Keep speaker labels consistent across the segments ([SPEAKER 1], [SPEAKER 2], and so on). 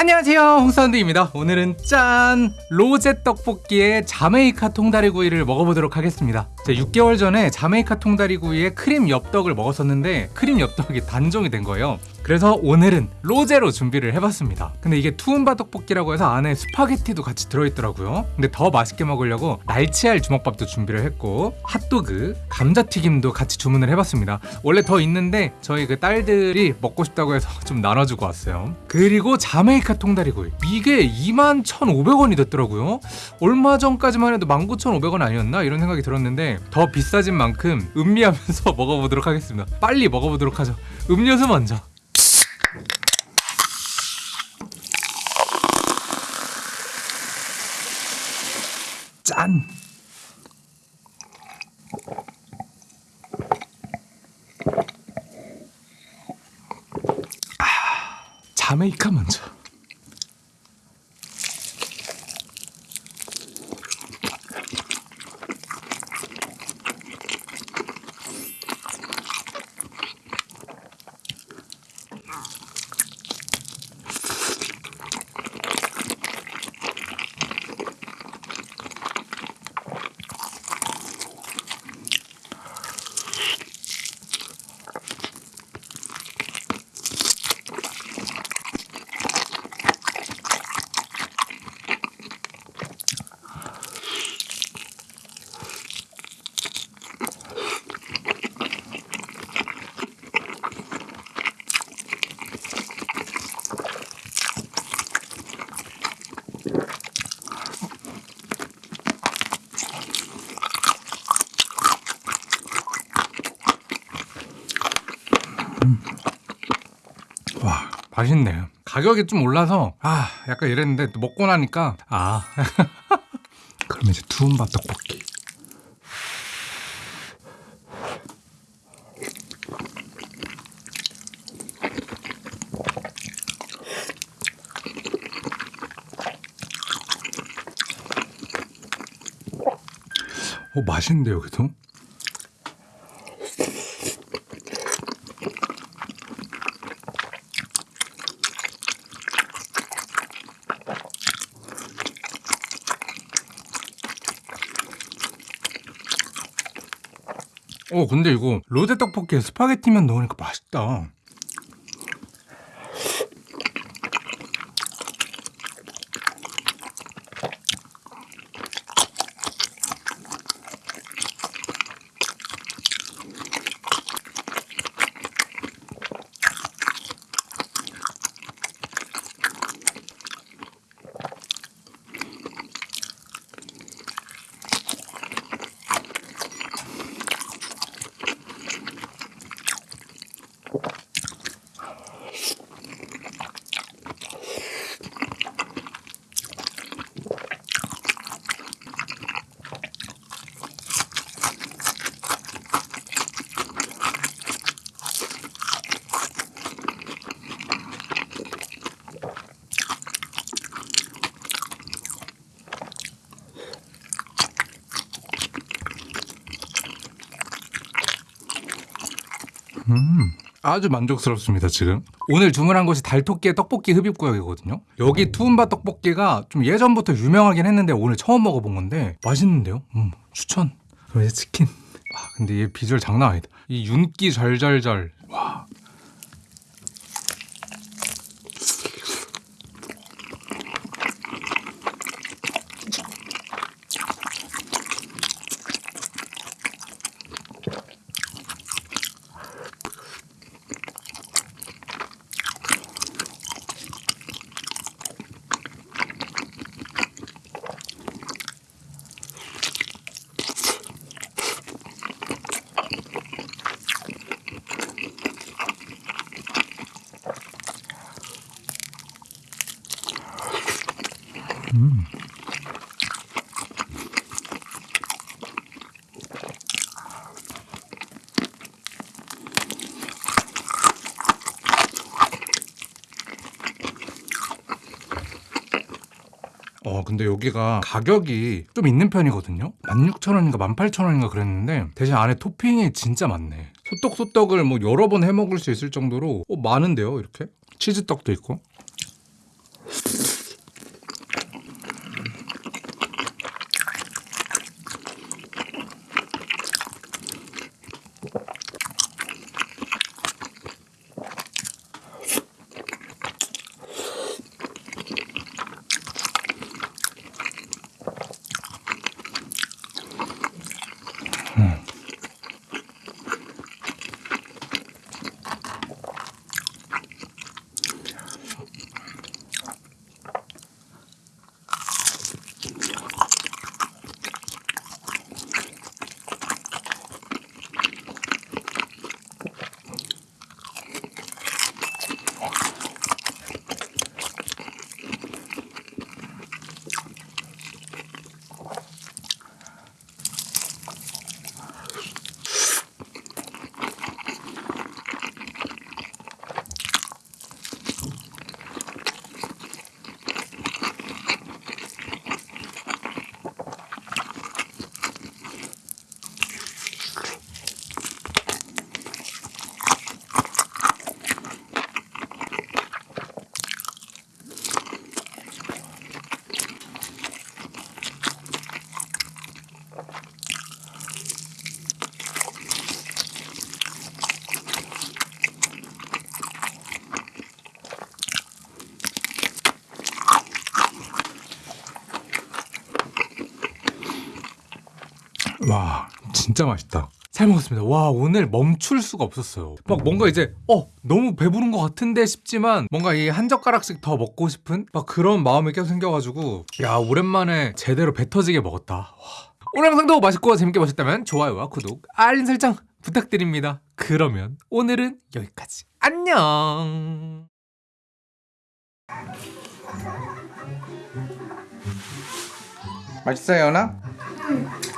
[SPEAKER 1] 안녕하세요 홍사운드입니다 오늘은 짠! 로제 떡볶이에 자메이카 통다리구이를 먹어보도록 하겠습니다 제가 6개월 전에 자메이카 통다리구이에 크림 엽떡을 먹었었는데 크림 엽떡이 단종이 된 거예요. 그래서 오늘은 로제로 준비를 해봤습니다. 근데 이게 투움바 떡볶이라고 해서 안에 스파게티도 같이 들어있더라고요. 근데 더 맛있게 먹으려고 날치알 주먹밥도 준비를 했고 핫도그, 감자튀김도 같이 주문을 해봤습니다. 원래 더 있는데 저희 그 딸들이 먹고 싶다고 해서 좀 나눠주고 왔어요. 그리고 자메이카 통다리구이. 이게 21,500원이 됐더라고요. 얼마 전까지만 해도 19,500원 아니었나? 이런 생각이 들었는데 더 비싸진 만큼 음미하면서 먹어보도록 하겠습니다 빨리 먹어보도록 하죠 음료수 먼저 짠! 아, 자메이카 먼저. 와 맛있네요 가격이 좀 올라서 아 약간 이랬는데 또 먹고 나니까 아. 그럼 이제 투움바 떡볶이 어 맛있는데요 그래도 어 근데 이거 로제 떡볶이에 스파게티면 넣으니까 맛있다 음. 아주 만족스럽습니다 지금. 오늘 주문한 곳이 달토끼의 떡볶이 흡입구역이거든요. 여기 투움바 떡볶이가 좀 예전부터 유명하긴 했는데 오늘 처음 먹어본 건데 맛있는데요? 음, 추천. 그럼 이제 치킨. 아 근데 얘 비주얼 장난 아니다. 이 윤기 절절절. 와 어 근데 여기가 가격이 좀 있는 편이거든요? 16,000원인가 18,000원인가 그랬는데 대신 안에 토핑이 진짜 많네. 소떡소떡을 뭐 여러 번 해먹을 수 있을 정도로 어, 많은데요 이렇게? 치즈떡도 있고 와 진짜 맛있다. 잘 먹었습니다. 와 오늘 멈출 수가 없었어요. 막 뭔가 이제 어 너무 배부른 것 같은데 싶지만 뭔가 이 한 젓가락씩 더 먹고 싶은 막 그런 마음이 계속 생겨가지고 야 오랜만에 제대로 배 터지게 먹었다. 와. 오늘 영상도 맛있고 재밌게 보셨다면 좋아요와 구독 알림 설정 부탁드립니다. 그러면 오늘은 여기까지. 안녕! 맛있어요 연아?
[SPEAKER 2] 맛있어.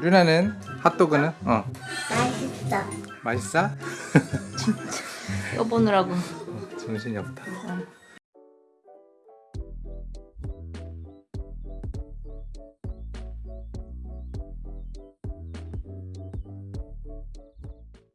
[SPEAKER 1] 루나는 핫도그는? 어
[SPEAKER 2] 맛있어.
[SPEAKER 1] 맛있어?
[SPEAKER 3] 껴보느라고
[SPEAKER 1] 정신이 없다